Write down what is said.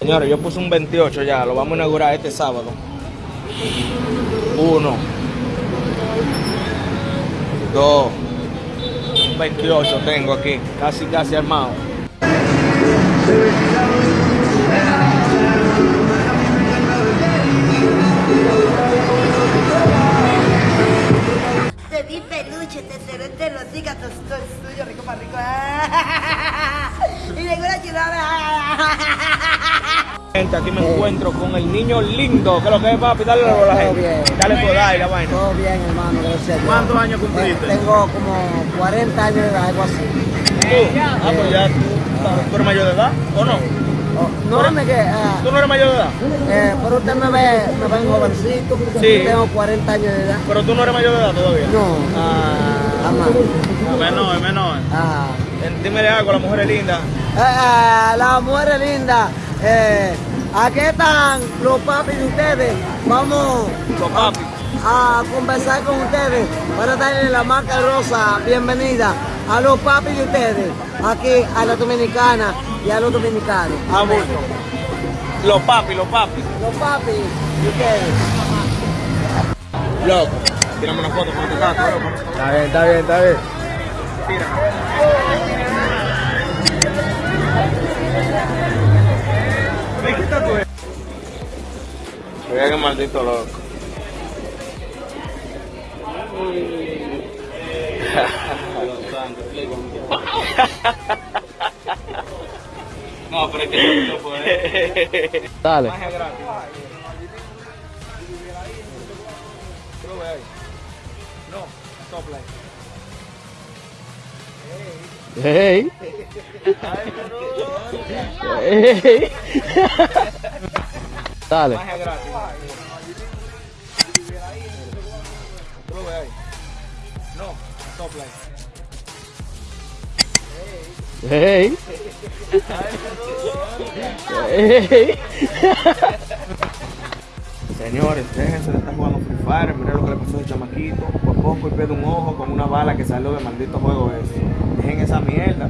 Señores, yo puse un 28 ya, lo vamos a inaugurar este sábado. Uno. Dos. 28 tengo aquí, casi casi armado. Te di peluche, te cerré te lo diga, todo es tuyo, rico para rico. Y llegó la chulada. Gente, aquí me encuentro con el niño lindo, que es lo que es papi, dale a la Todo bien. gente. Dale por ahí la vaina. Todo bien, hermano, gracias a Dios. ¿Cuántos años cumpliste? Tengo como 40 años de edad, algo así. ¿Tú? Ah, pues ya tú, ¿tú eres mayor de edad o no? Oh, no, me que, ah, ¿Tú no eres mayor de edad? eh, pero usted me ve, me ve jovencito. Sí. Tengo 40 años de edad. Pero tú no eres mayor de edad todavía. No, Ah, jamás. menor, menor. Ah. Dime algo, la mujer es linda. Eh, eh, la mujer linda. Eh, aquí están los papis de ustedes. Vamos Los papis. a conversar con ustedes para darle la marca rosa bienvenida a los papis de ustedes, aquí a la dominicana y a los dominicanos. Ah, bueno. Los papi, los papi. Los papis de ustedes. Loco. Tírame una foto con tu loco. Está bien, está bien, está bien. ¿Qué Mira qué maldito loco. No, pero es que no puede. Dale. No. Hey. Hey. Dale. Hey. Hey. Señores, déjense de estar jugando Free Fire, miren lo que le pasó a ese chamaquito. Por poco y pierde un ojo con una bala que salió del maldito juego ese. Dejen esa mierda.